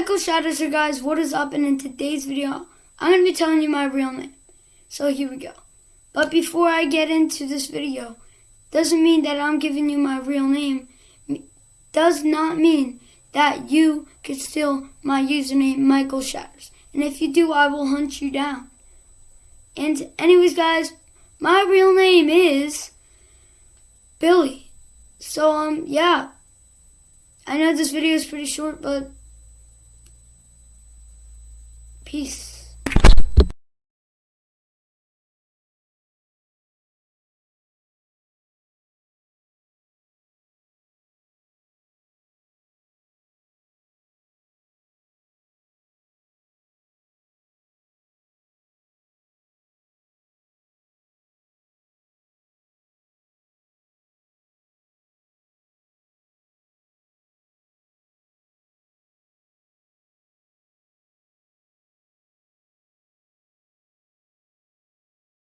Michael Shatters here, guys. What is up? And in today's video, I'm going to be telling you my real name. So here we go. But before I get into this video, doesn't mean that I'm giving you my real name. Does not mean that you could steal my username, Michael Shatters. And if you do, I will hunt you down. And anyways, guys, my real name is Billy. So, um, yeah. I know this video is pretty short, but peace.